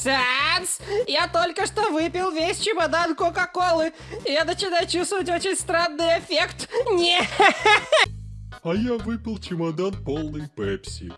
Санс, я только что выпил весь чемодан Кока-Колы. и Я начинаю чувствовать очень странный эффект. Не. А я выпил чемодан полный пепси.